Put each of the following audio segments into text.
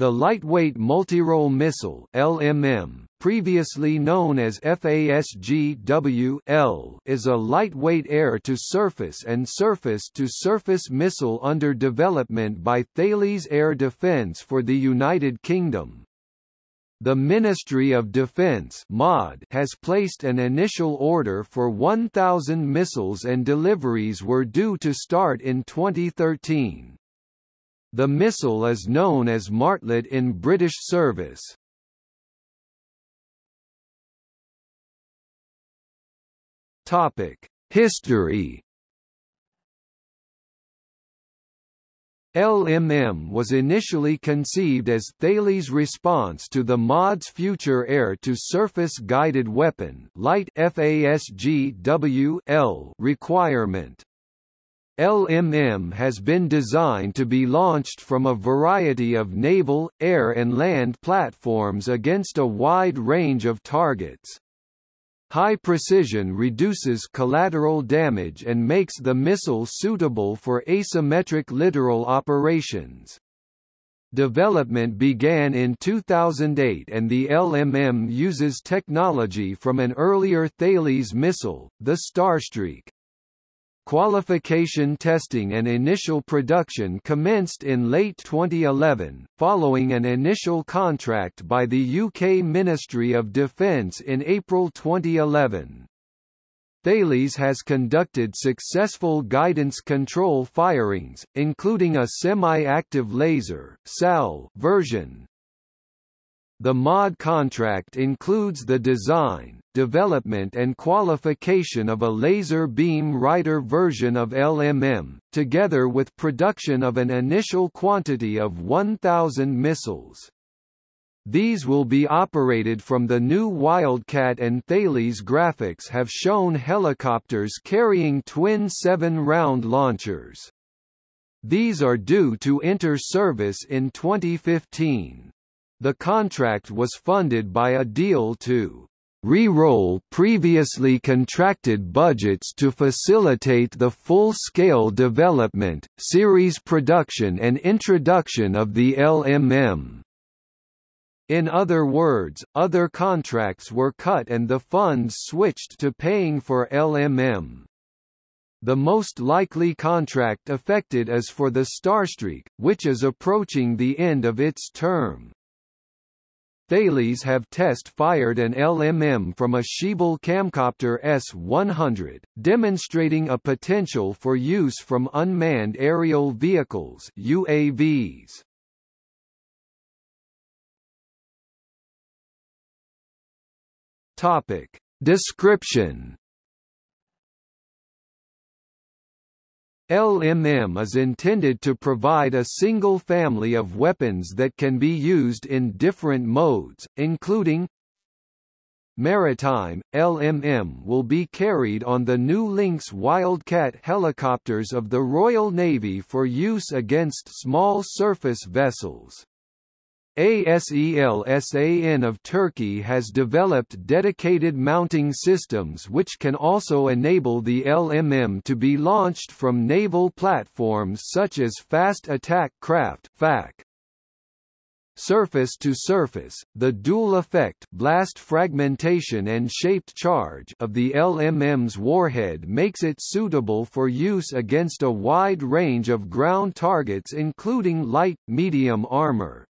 The Lightweight Multirole Missile LMM, previously known as FASGW-L, is a lightweight air-to-surface and surface-to-surface missile under development by Thales Air Defence for the United Kingdom. The Ministry of Defense (MOD) has placed an initial order for 1,000 missiles and deliveries were due to start in 2013. The missile is known as Martlet in British service. Topic: History. LMM was initially conceived as Thales' response to the MOD's future air-to-surface guided weapon light FASGW requirement. LMM has been designed to be launched from a variety of naval, air and land platforms against a wide range of targets. High precision reduces collateral damage and makes the missile suitable for asymmetric littoral operations. Development began in 2008 and the LMM uses technology from an earlier Thales missile, the Starstreak. Qualification testing and initial production commenced in late 2011, following an initial contract by the UK Ministry of Defence in April 2011. Thales has conducted successful guidance control firings, including a semi-active laser (SAL) version, the MOD contract includes the design, development and qualification of a laser beam rider version of LMM, together with production of an initial quantity of 1,000 missiles. These will be operated from the new Wildcat and Thales graphics have shown helicopters carrying twin seven-round launchers. These are due to enter service in 2015. The contract was funded by a deal to re-roll previously contracted budgets to facilitate the full-scale development, series production and introduction of the LMM. In other words, other contracts were cut and the funds switched to paying for LMM. The most likely contract affected is for the Starstreak, which is approaching the end of its term. Thales have test-fired an LMM from a Schiebel Camcopter S-100, demonstrating a potential for use from unmanned aerial vehicles UAVs. Topic. Description LMM is intended to provide a single family of weapons that can be used in different modes, including Maritime, LMM will be carried on the new Lynx Wildcat helicopters of the Royal Navy for use against small surface vessels. ASELSAN of Turkey has developed dedicated mounting systems which can also enable the LMM to be launched from naval platforms such as Fast Attack Craft FAC. Surface to surface, the dual effect blast fragmentation and shaped charge of the LMM's warhead makes it suitable for use against a wide range of ground targets including light, medium armor.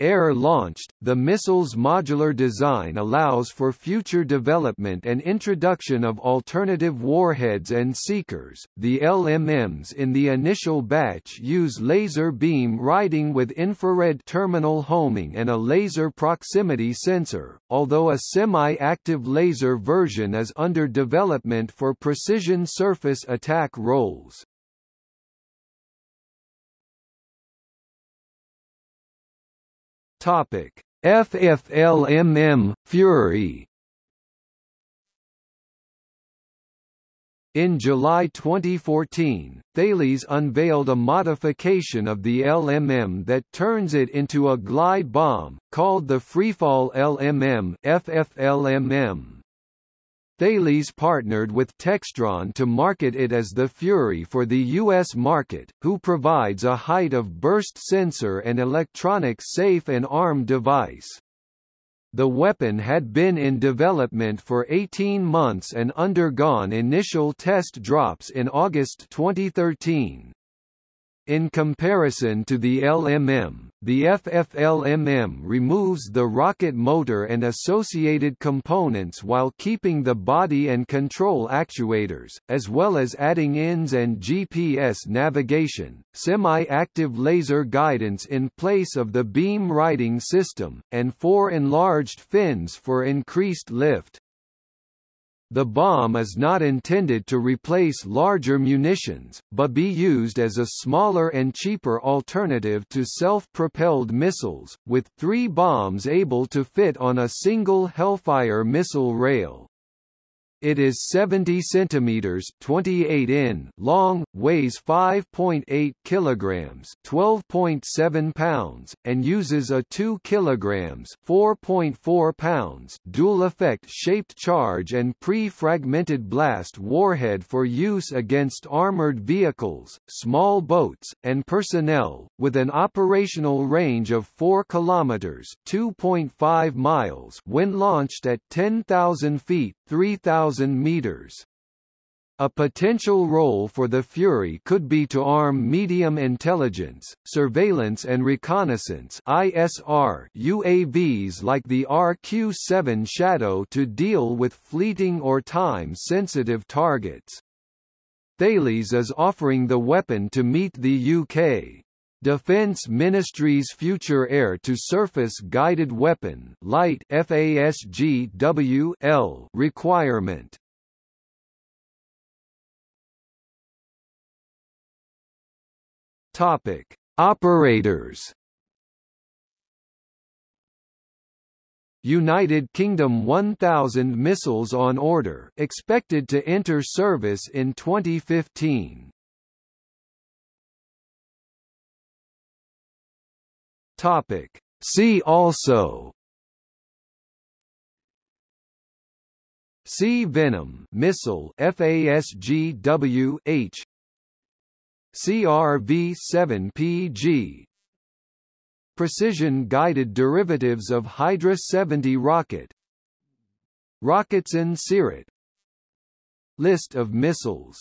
Air-launched, the missile's modular design allows for future development and introduction of alternative warheads and seekers. The LMMs in the initial batch use laser beam riding with infrared terminal homing and a laser proximity sensor, although a semi-active laser version is under development for precision surface attack roles. Topic: FFLMM Fury In July 2014, Thales unveiled a modification of the LMM that turns it into a glide bomb, called the Freefall LMM FFLMM. Thales partnered with Textron to market it as the Fury for the U.S. market, who provides a height of burst sensor and electronic safe and arm device. The weapon had been in development for 18 months and undergone initial test drops in August 2013. In comparison to the LMM, the FFLMM removes the rocket motor and associated components while keeping the body and control actuators, as well as adding INS and GPS navigation, semi-active laser guidance in place of the beam riding system, and four enlarged fins for increased lift. The bomb is not intended to replace larger munitions, but be used as a smaller and cheaper alternative to self-propelled missiles, with three bombs able to fit on a single Hellfire missile rail. It is 70 centimeters (28 in) long, weighs 5.8 kilograms (12.7 pounds), and uses a 2 kilograms (4.4 pounds) dual-effect shaped charge and pre-fragmented blast warhead for use against armored vehicles, small boats, and personnel, with an operational range of 4 kilometers (2.5 miles) when launched at 10,000 feet (3,000 meters). A potential role for the Fury could be to arm medium intelligence, surveillance and reconnaissance ISR UAVs like the RQ-7 Shadow to deal with fleeting or time-sensitive targets. Thales is offering the weapon to meet the UK Defence Ministry's Future Air-to-Surface Guided Weapon Light FASGW requirement. Topic: Operators. United Kingdom 1000 missiles on order, expected to enter service in 2015. Topic. See also. Sea Venom missile FASGWH CRV-7PG Precision-guided derivatives of Hydra 70 rocket. Roketsan Cirit List of missiles